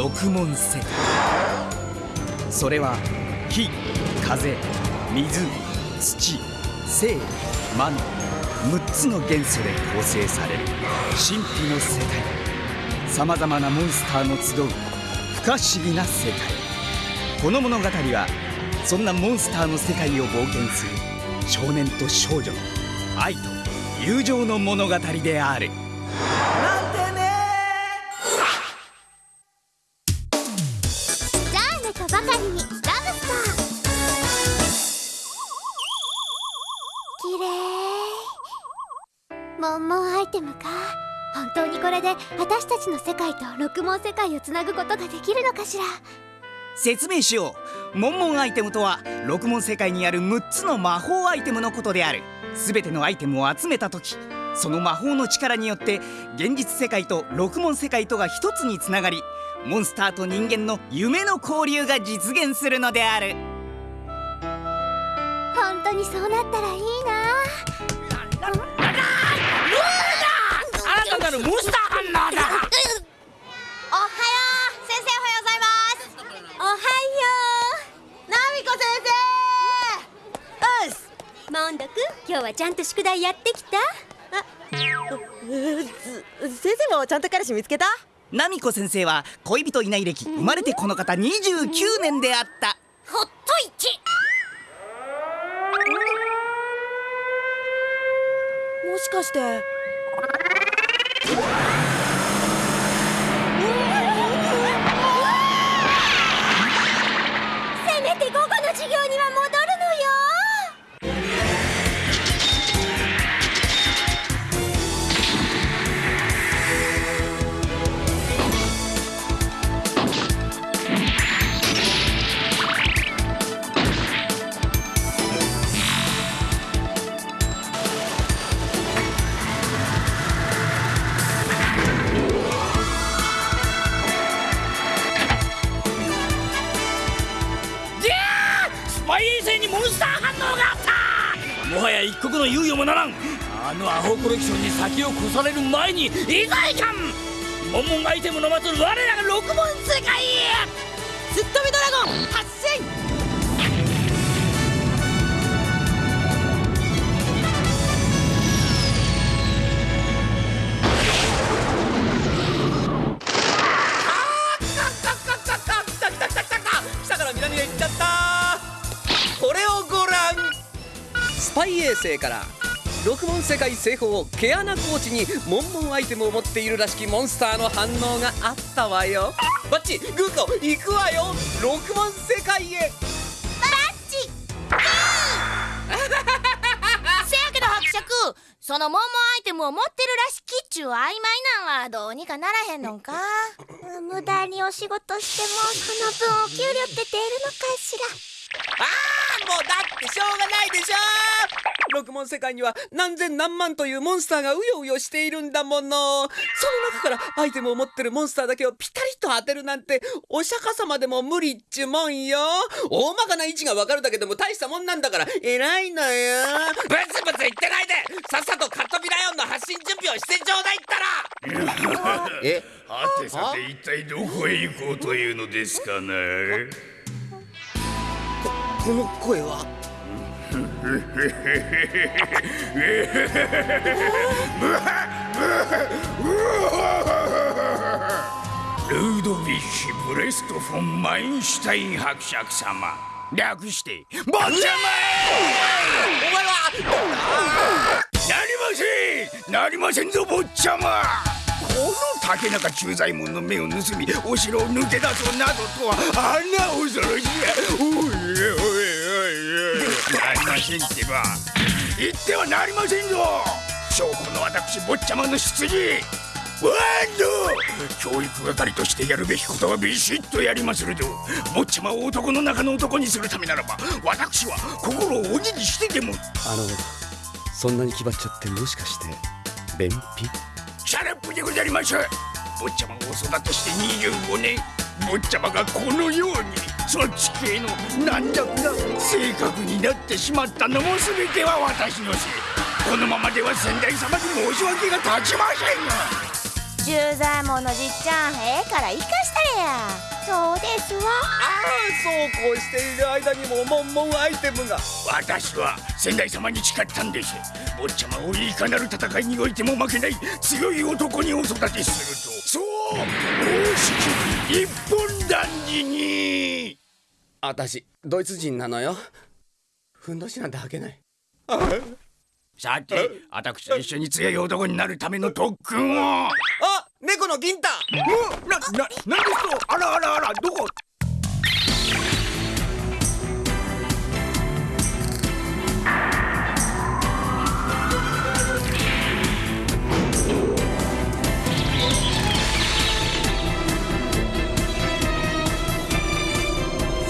六門世界それは火風水土生魔の6つの元素で構成される神秘の世界。さまざまなモンスターの集う不可思議な世界。この物語はそんなモンスターの世界を冒険する少年と少女の愛と友情の物語である。モンモンアイテムか。本当にこれで私たちの世界と六門世界をつなぐことができるのかしら。説明しよう。モンモンアイテムとは六門世界にある6つの魔法アイテムのことである。全てのアイテムを集めた時その魔法の力によって現実世界と六門世界とが一つにつながりモンスターと人間の夢の交流が実現するのである。本当にそうなったらいいななるモンスターハンナーだ。おはよう。先生おはようございます。おはよう。ナミコ先生。うっすモンドくん今日はちゃんと宿題やってきた先生。もちゃんと彼氏見つけたナミコ先生。は恋人いない歴生。まれてこの方29年であったほっといてもしかしてあのアホコレクションに先を越される前にいざいかん。モンモンアイテムの待つ我らが六門世界へ。すっ飛びドラゴン発進。スパイ衛星から六門世界西方毛穴高地にモンモンアイテムを持っているらしきモンスターの反応があったわよ。バッチグーコ行くわよ。六門世界へ。せやけど伯爵そのモンモンアイテムを持ってるらしきっちゅう曖昧なんはどうにかならへんのんか。無駄にお仕事してもその分お給料って出るのかしら。ああもうだってしょうがないでしょ。六門世界には何千何万というモンスターがうようよしているんだもの。その中からアイテムを持ってるモンスターだけをピタリと当てるなんてお釈迦様でも無理っちゅうもんよ。大まかな位置がわかるだけでも大したもんなんだから偉いのよ。ブツブツ言ってないで。さっさとカットビラヨンの発信準備をしてちょうだいったら。え？はてさて一体どこへ行こうというのですかなこの声は。ルードヴィッシュ・ブレスト・フォン・マインシュタイン伯爵様。略して坊ちゃま！お前は。なりません！なりませんぞ坊ちゃまこの竹中駐在門の目を盗みお城を抜け出そうなどとはあんな恐ろしい。おいおいおいおい。なりませんってば。言ってはなりませんぞ。証拠の私坊ちゃまの出自ワンド教育係としてやるべきことはビシッとやりまするぞ。坊ちゃまを男の中の男にするためならば私は心を鬼にしてでも。あのそんなに気張っちゃってもしかして便秘？ Shut up でござります。坊ちゃまを育てして25年。坊ちゃまがこのようにそっち系の軟弱な性格になってしまったのも全ては私のせい。このままでは先代様に申し訳が立ちませんよ十左衛門のじっちゃんええから生かしたれや。そうですわ。ああそうこうしている間にもモンモンアイテムが。私は先代様に誓ったんです。坊ちゃまをいかなる戦いにおいても負けない。強い男にお育てすると。そう。大式一本断じに。私ドイツ人なのよ。ふんどしなんて履けない。さて私と一緒に強い男になるための特訓を。あ猫の銀太おな、な、なんですとあらあらあらどこ？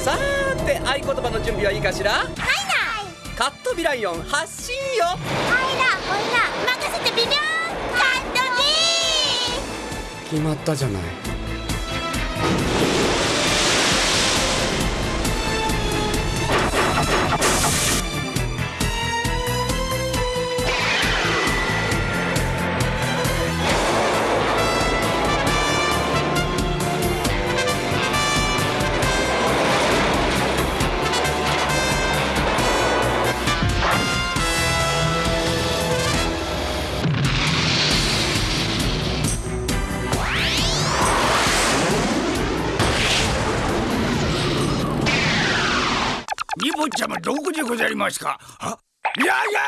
さーて合言葉の準備はいいかしら？はいなカットビライオン発進よ。はいなほいな。任せてビビョーン決まったじゃない。こでございますかあいやいや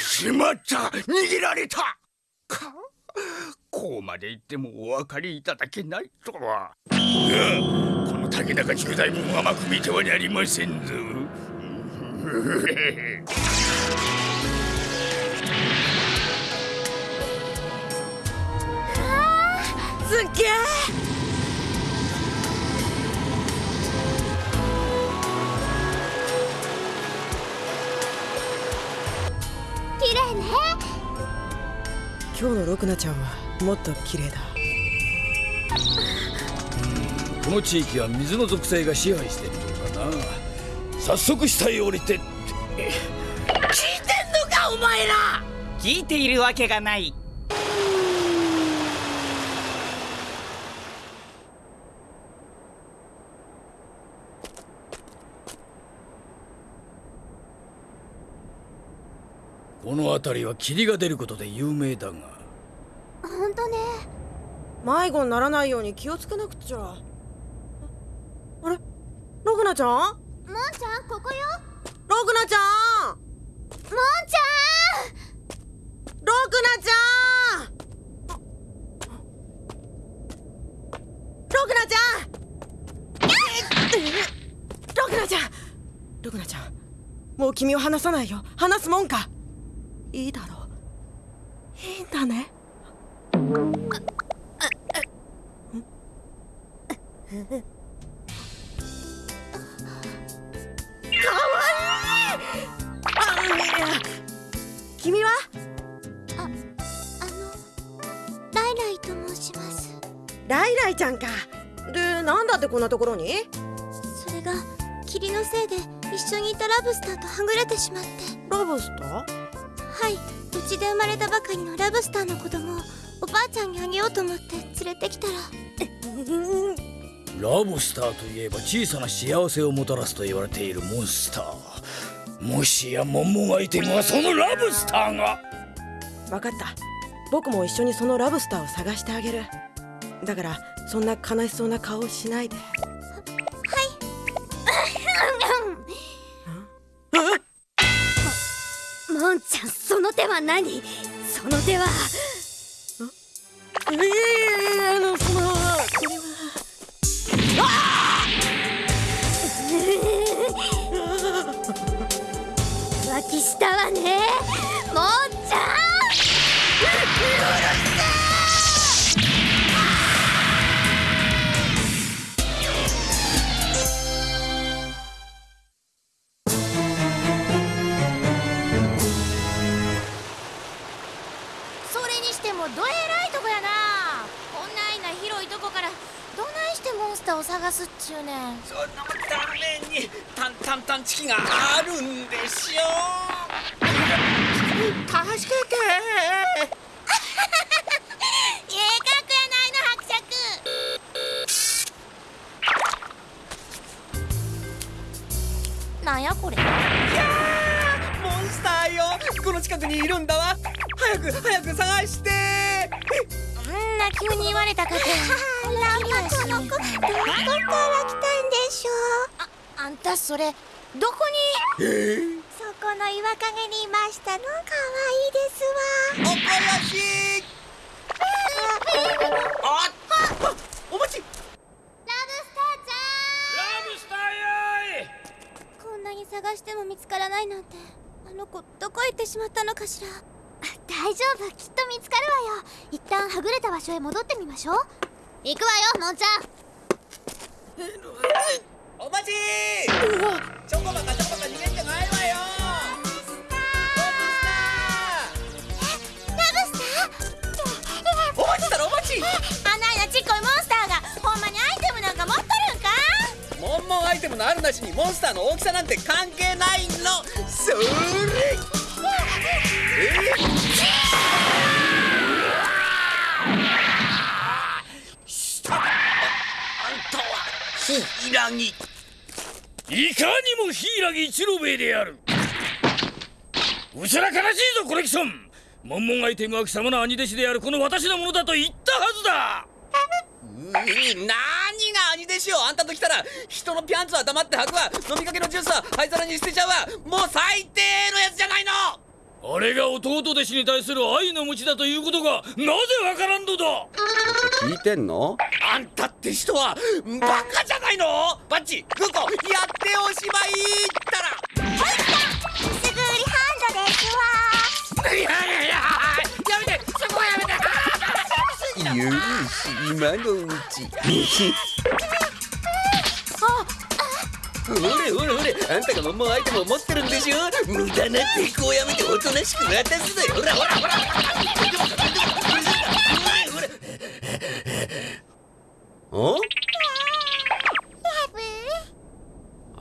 しまった。逃げられた。か？こうまで言ってもお分かりいただけないとは。この竹中中大門甘く見てはなりませんぞ。すっげえ今日のロクナちゃんはもっと綺麗だ。この地域は水の属性が支配しているのかな。早速下へ降りて。聞いてんのかお前ら。聞いているわけがないこの辺りは霧が出ることで有名だが。本当ね。迷子にならないように気をつけなくちゃ。ああれ？ロクナちゃん？もんちゃんここよ。ロクナちゃん！もんちゃん！ロクナちゃん！ロクナちゃん！ロクナちゃん！ロクナちゃん！もう君を離さないよ。離すもんかいいだろう。いいんだね。君は？あのライライと申します。ライライちゃんか。でなんだってこんなところに？それが霧のせいで一緒にいたラブスターとはぐれてしまって。ラブスター？ちで生まれたばかりのラブスターの子供をおばあちゃんにあげようと思って連れてきたら。ラブスターといえば小さな幸せをもたらすと言われているモンスター。もしやモンモンアイテムはそのラブスターが。分かった。僕も一緒にそのラブスターを探してあげる。だからそんな悲しそうな顔をしないでもんちゃんその手は何？その手はいやいやいやあのそのこれは。浮気したわねすっちゅうねん。そのためにタンタンタンチキがあるんでしょう助けてないのなんやこれ？いやモンスターよ。この近くにいるんだわ。早く早く探して。んな急に言われたかて。こんなこから来たんでしょう？ああんたそれどこに？そこの岩陰にいましたの？かわいいですわ。おこよしああお待ち！ラブスターちラブスターよいゃん？こんなに探しても見つからないなんてあの子どこ行ってしまったのかしら？大丈夫。きっと見つかるわよ。一旦はぐれた場所へ戻ってみましょう行くわよもんちゃん。お待ちチョコバカチョコバカ逃げんじゃないわよ。ラブスター？お待ちしたらお待ち。あないなちっこいモンスターがほんまにアイテムなんか持っとるんか？モンモンアイテムのあるなしにモンスターの大きさなんて関係ないの。それ。ヒラギ。いかにも柊一郎兵衛である。うちら悲しいぞコレクション。モンモンアイテムは貴様の兄弟子であるこの私のものだと言ったはずだ。何が兄弟子よ。あんたと来たら人のピャンツは黙って吐くわ。飲みかけのジュースは灰皿に捨てちゃうわ。もう最低のやつじゃないの。あれが弟弟子に対する愛の無知だということがなぜわからんのだ。聞いてんの？あんたって人はバカじゃないの？バッチグーコやっておしまいったら。すぐ売りハンドですわ。いやいやいややめて。そこはやめて。よし今のうちほれほれほれあんたがアイテムを持ってるんでしょ無駄な抵抗をやめておとなしく渡すぞよほらほらほらほらお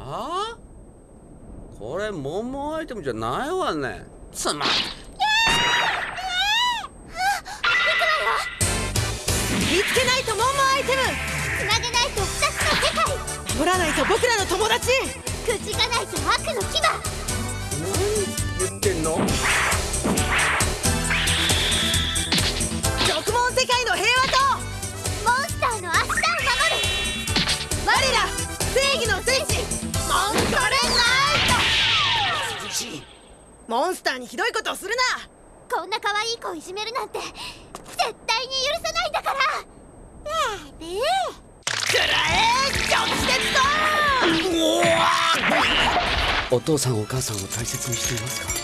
あ？これモンモンアイテムじゃないわね。つまん見つけないとモンモンアイテム。つなげないと二つの世界。守らないと僕らの友達。口がないと悪の牙。何言ってんの？極門世界の平和と。モンスターの明日を守る。我ら正義の戦士モンストレナイトモンスターにひどいことをするな。こんな可愛い子をいじめるなんて絶対に許さないんだから。ラブくらえ直接と。お父さんお母さんを大切にしていますか？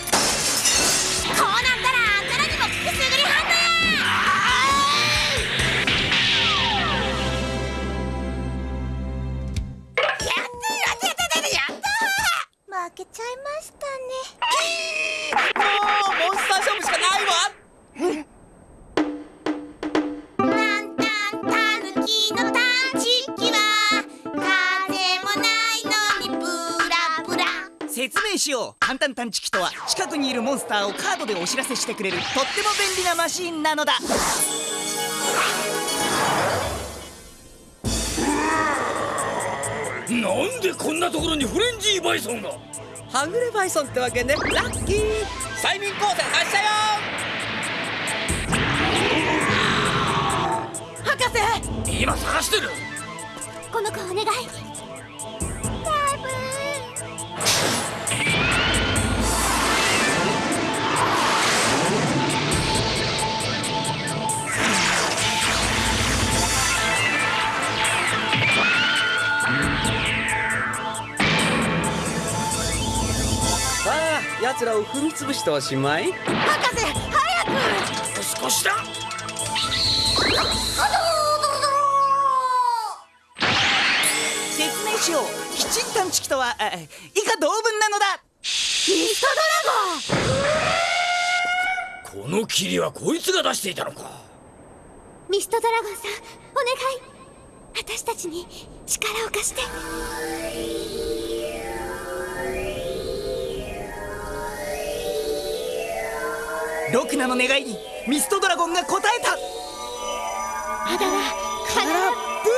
るモンスターをカードでお知らせしてくれるとっても便利なマシンなのだ。なんでこんなところにフレンジーバイソンが？はぐれバイソンってわけね。ラッキー。催眠光線発射よ！博士！今探してる！この子お願い奴らを踏み潰しておしまい。博士早く！少しだ。説明しよう。とはあ以下同文なのだ。この霧はこいつが出していたのか。ミストドラゴンさんお願い。私たちに力を貸してロクナの願いにミストドラゴンが答えた。あだらカラブ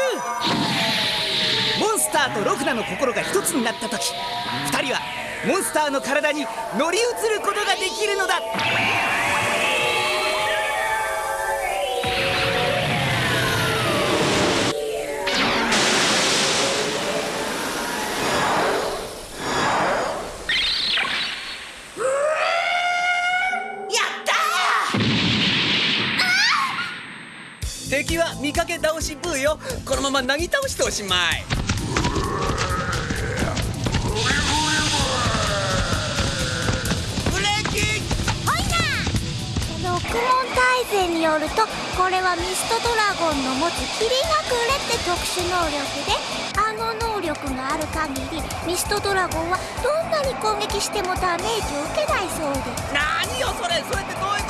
ー。モンスターーとロクナの心が一つになった時2人はモンスターの体に乗り移ることができるのだよ。このままなぎ倒しておしまい。ブレーキ。六門大勢によるとこれはミストドラゴンの持つ霧がくれって特殊能力であの能力がある限りミストドラゴンはどんなに攻撃してもダメージを受けないそうです。何よそれ。それってどういうこと？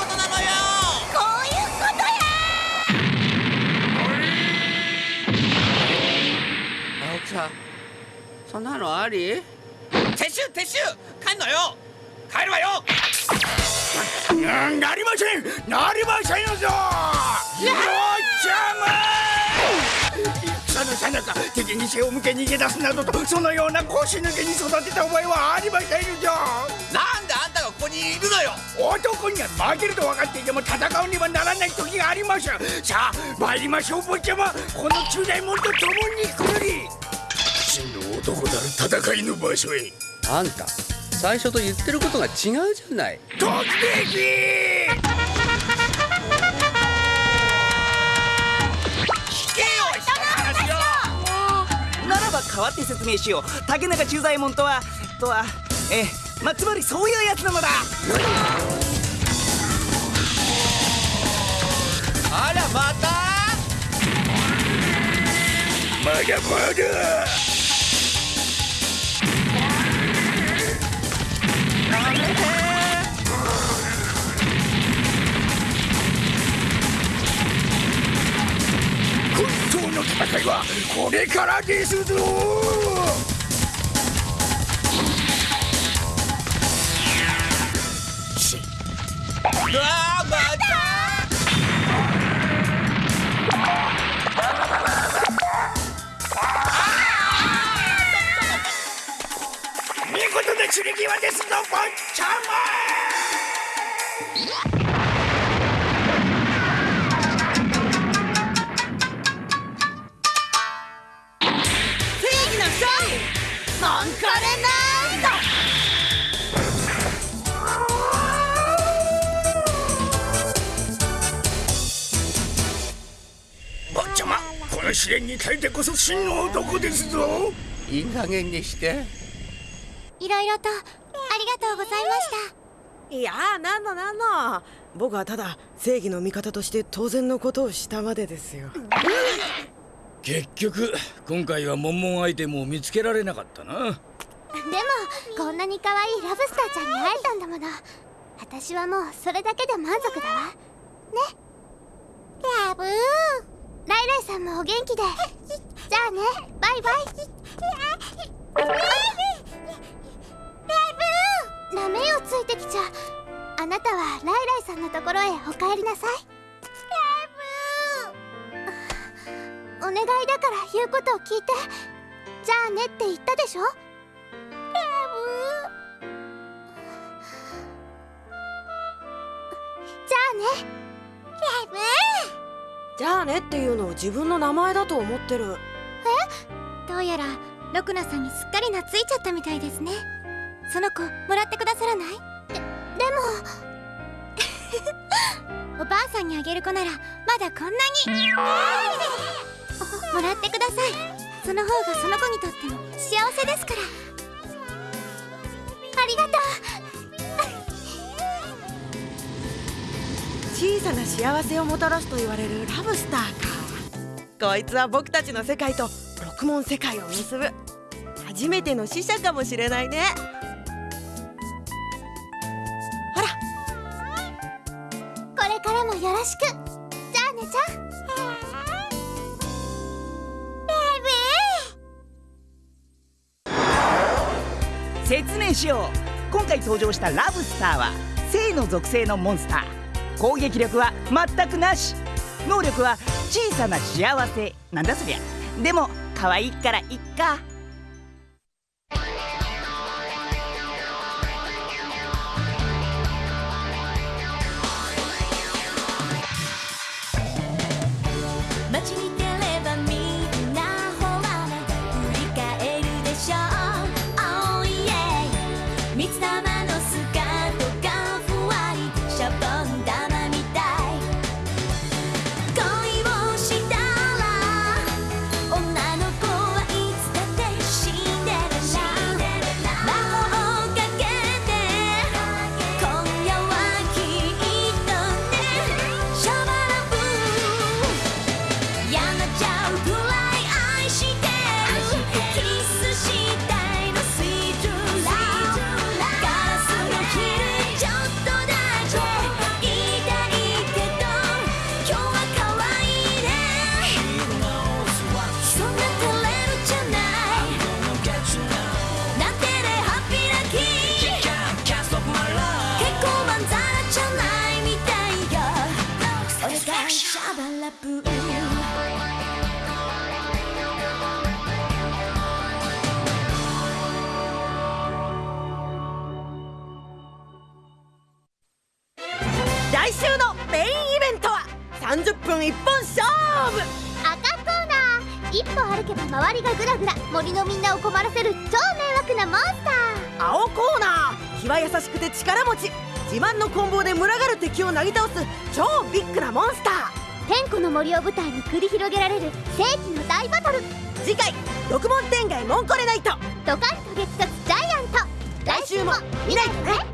さんそんなのあり？撤収撤収！帰んのよ！帰るわよ！うんなりません！なりませんぞ！坊ちゃま戦のさなか敵に背を向け逃げ出すなどとそのような腰抜けに育てた覚えはありませんぞ！なんであんたがここにいるのよ！男には負けると分かっていても戦うにはならない時があります。さあ参りましょう坊ちゃま。この中大門と共に来り真の男なる戦いの場所へ。あんた最初と言ってることが違うじゃない。わって説明しよう。竹中忠左衛門とはとはええ。まあつまりそういうやつなのだ。あらまた？まだまだこれからですぞ。うわーまた。見事な散り際ですぞ坊ちゃ正モンカレナンドま坊ちゃまこの試練に耐えてこそ真の男ですぞ。いい加減にして。いろいろとありがとうございました。いやーなんのなんの。僕はただ正義の味方として当然のことをしたまでですよ結局今回はモンモンアイテムを見つけられなかったな。でもこんなに可愛いラブスターちゃんに会えたんだもの。私はもうそれだけで満足だわ。ね。ラブー。ライライさんもお元気で。じゃあね。バイバイ。ラブー。なめをついてきちゃあなたはライライさんのところへお帰りなさい。願いだから言うことを聞いて。じゃあねって言ったでしょ？ラブじゃあね。ラブじゃあねっていうのを自分の名前だと思ってる。どうやらロクナさんにすっかり懐いちゃったみたいですね。その子もらってくださらない？ででも。おばあさんにあげる子ならまだこんなに もらってください。その方がその子にとっても幸せですから。ありがとう。小さな幸せをもたらすと言われるラブスターか。こいつは僕たちの世界と六門世界を結ぶ。初めての使者かもしれないね。ほら。これからもよろしく説明しよう。今回登場したラブスターは性の属性のモンスター。攻撃力は全くなし。能力は小さな幸せなんだそりゃ。でも可愛いからいっか。けば周りがグラグラ森のみんなを困らせる超迷惑なモンスター。青コーナー。気は優しくて力持ち。自慢の棍棒で群がる敵をなぎ倒す超ビッグなモンスター。天子の森を舞台に繰り広げられる世紀の大バトル。次回六門天外モンコレナイト。ドカンと激突ジャイアント。来週も見ないとね